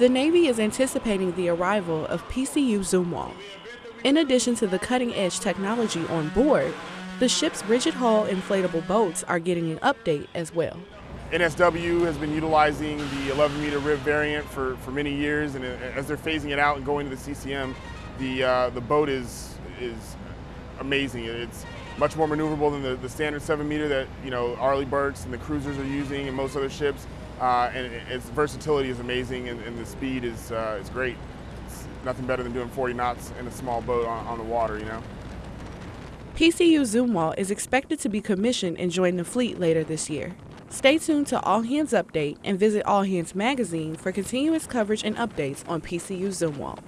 The Navy is anticipating the arrival of PCU Zumwalt. In addition to the cutting edge technology on board, the ship's rigid hull inflatable boats are getting an update as well. NSW has been utilizing the 11 meter rib variant for, for many years, and as they're phasing it out and going to the CCM, the, uh, the boat is, is amazing. It's much more maneuverable than the, the standard 7 meter that you know Arleigh Burkes and the cruisers are using and most other ships. Uh, and its versatility is amazing, and, and the speed is, uh, is great. It's nothing better than doing 40 knots in a small boat on, on the water, you know. PCU Zumwalt is expected to be commissioned and join the fleet later this year. Stay tuned to All Hands Update and visit All Hands Magazine for continuous coverage and updates on PCU Zumwalt.